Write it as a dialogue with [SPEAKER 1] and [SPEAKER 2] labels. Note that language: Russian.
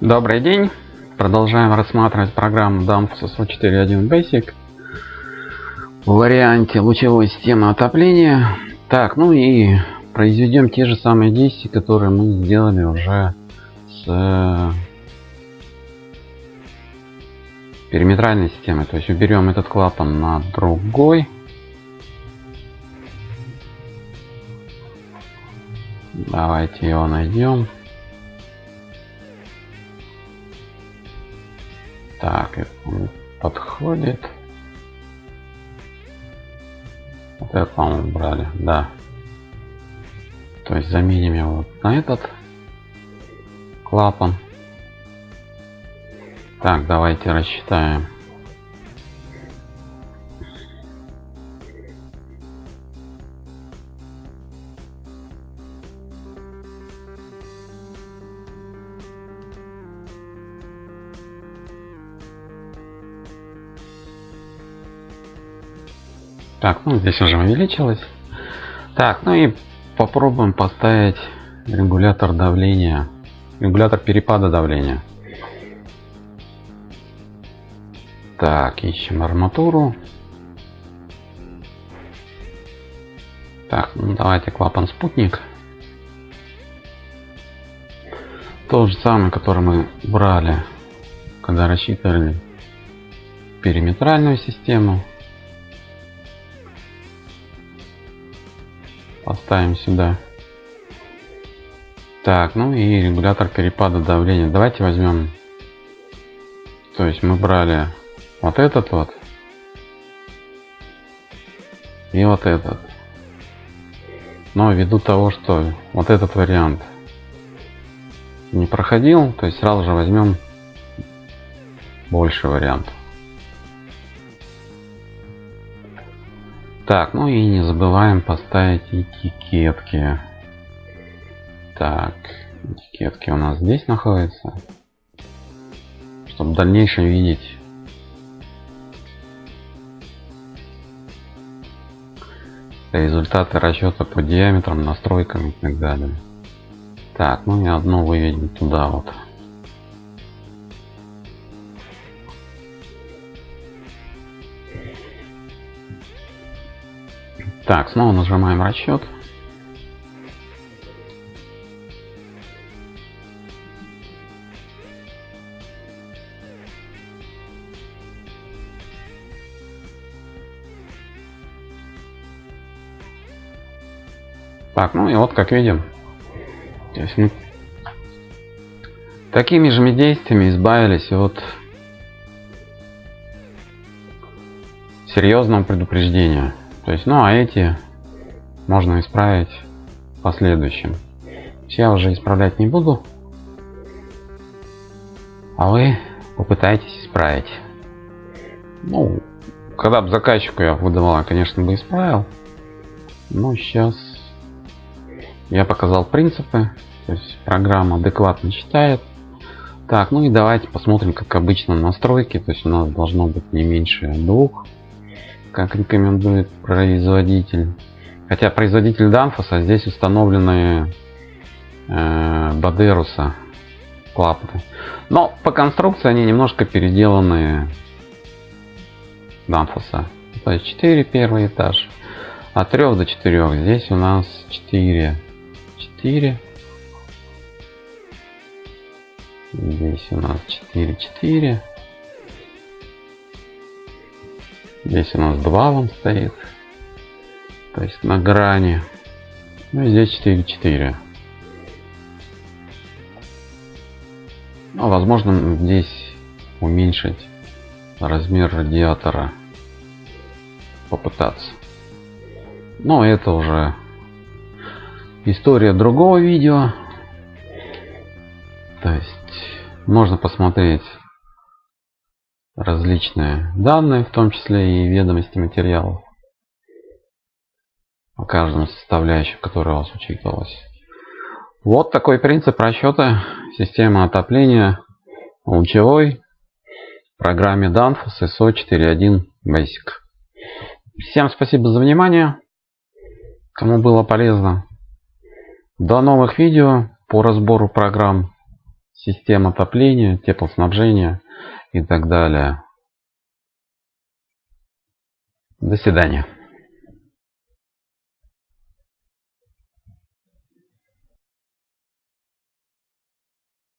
[SPEAKER 1] Добрый день! Продолжаем рассматривать программу Danfoss SO4.1 Basic в варианте лучевой системы отопления. Так, ну и произведем те же самые действия, которые мы сделали уже с э, периметральной системой. То есть уберем этот клапан на другой. Давайте его найдем. Подходит. Вот это, по-моему, брали, да. То есть заменим его вот на этот клапан. Так, давайте рассчитаем. Так, ну здесь уже увеличилось. Так, ну и попробуем поставить регулятор давления, регулятор перепада давления. Так, ищем арматуру. Так, ну давайте клапан спутник. Тот же самый, который мы брали, когда рассчитывали периметральную систему. Поставим сюда. Так, ну и регулятор перепада давления. Давайте возьмем. То есть мы брали вот этот вот. И вот этот. Но ввиду того, что вот этот вариант не проходил, то есть сразу же возьмем больше вариантов. Так, ну и не забываем поставить этикетки. Так, этикетки у нас здесь находятся. Чтобы в дальнейшем видеть результаты расчета по диаметрам, настройкам и так далее. Так, ну и одно выведем туда вот. Так, снова нажимаем расчет. Так, ну и вот как видим, то есть мы такими же действиями избавились от серьезного предупреждения. То есть, ну а эти можно исправить в последующем. Я уже исправлять не буду. А вы попытайтесь исправить. Ну, когда бы заказчику я выдавал, конечно, бы исправил. Но сейчас я показал принципы. То есть программа адекватно читает. Так, ну и давайте посмотрим, как обычно, настройки. То есть у нас должно быть не меньше двух как рекомендует производитель. Хотя производитель Данфоса здесь установлены э, Бадеруса клапаны. Но по конструкции они немножко переделаны Данфоса. То есть 4 первый этаж. От 3 до 4. Здесь у нас 4. 4. Здесь у нас 4, 4. Здесь у нас 2 вон стоит. То есть на грани. Ну и здесь 4, 4. Ну, возможно здесь уменьшить размер радиатора. Попытаться. Но это уже история другого видео. То есть можно посмотреть различные данные, в том числе и ведомости материалов о каждом составляющем, который у вас учитывалось. Вот такой принцип расчета системы отопления лучевой в программе Danfoss ISO 4.1 Basic. Всем спасибо за внимание. Кому было полезно. До новых видео по разбору программ система отопления, теплоснабжения и так далее. До свидания.